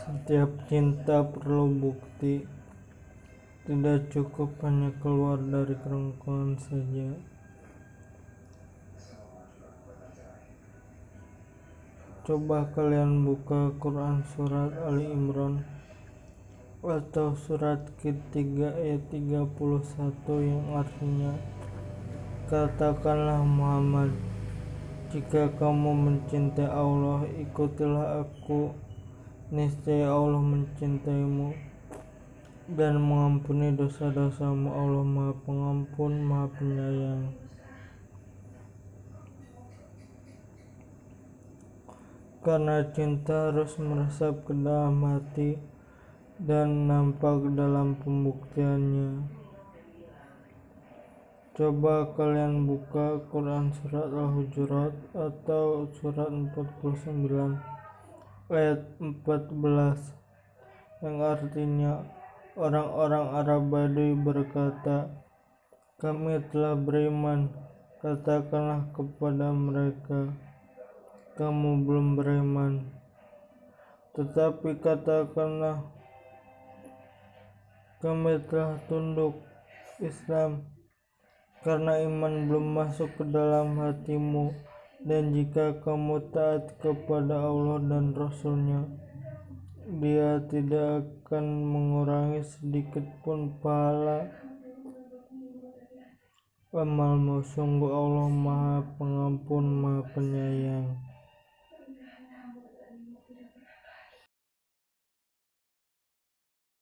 Setiap cinta perlu bukti, tidak cukup hanya keluar dari kerongkongan saja. Coba kalian buka Quran surat Ali Imran atau surat ketiga ayat 31 yang artinya Katakanlah Muhammad jika kamu mencintai Allah ikutilah aku niscaya Allah mencintaimu dan mengampuni dosa-dosamu. Allah maha pengampun maha penyayang. Karena cinta harus meresap ke dalam hati dan nampak dalam pembuktiannya. Coba kalian buka Quran surat Al-Hujurat atau surat 49 ayat 14 yang artinya orang-orang Arab Badui berkata kami telah beriman. Katakanlah kepada mereka kamu belum beriman. Tetapi katakanlah kami telah tunduk Islam. Karena iman belum masuk ke dalam hatimu dan jika kamu taat kepada Allah dan Rasulnya dia tidak akan mengurangi sedikit pun pahala. Amalmu sungguh Allah maha pengampun maha penyayang